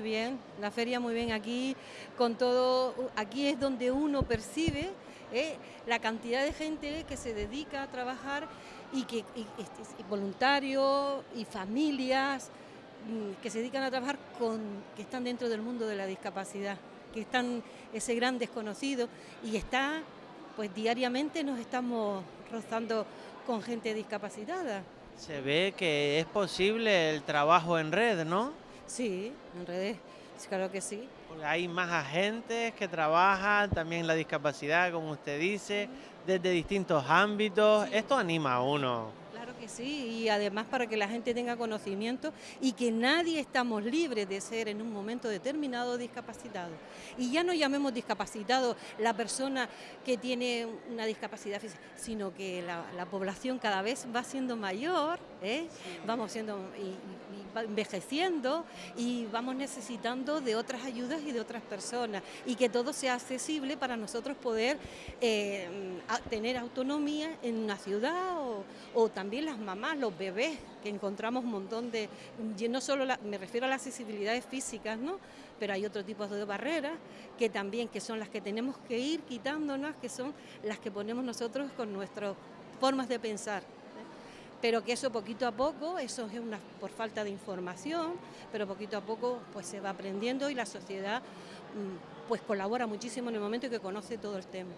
bien, la feria muy bien aquí, con todo, aquí es donde uno percibe eh, la cantidad de gente que se dedica a trabajar y que y, voluntarios y familias mm, que se dedican a trabajar con que están dentro del mundo de la discapacidad, que están ese gran desconocido y está pues diariamente nos estamos rozando con gente discapacitada. Se ve que es posible el trabajo en red, ¿no? Sí, en redes, claro que sí. Porque hay más agentes que trabajan también la discapacidad, como usted dice, desde distintos ámbitos. Esto anima a uno que sí, y además para que la gente tenga conocimiento y que nadie estamos libres de ser en un momento determinado discapacitado. Y ya no llamemos discapacitado la persona que tiene una discapacidad física, sino que la, población cada vez va siendo mayor, ¿eh? vamos siendo y, envejeciendo y vamos necesitando de otras ayudas y de otras personas y que todo sea accesible para nosotros poder eh, tener autonomía en una ciudad o, también las mamás, los bebés, que encontramos un montón de, no solo me refiero a las accesibilidades físicas, ¿no? pero hay otro tipo de barreras que también que son las que tenemos que ir quitándonos, que son las que ponemos nosotros con nuestras formas de pensar pero que eso poquito a poco, eso es una, por falta de información, pero poquito a poco pues se va aprendiendo y la sociedad mm, pues colabora muchísimo en el momento que conoce todo el tema.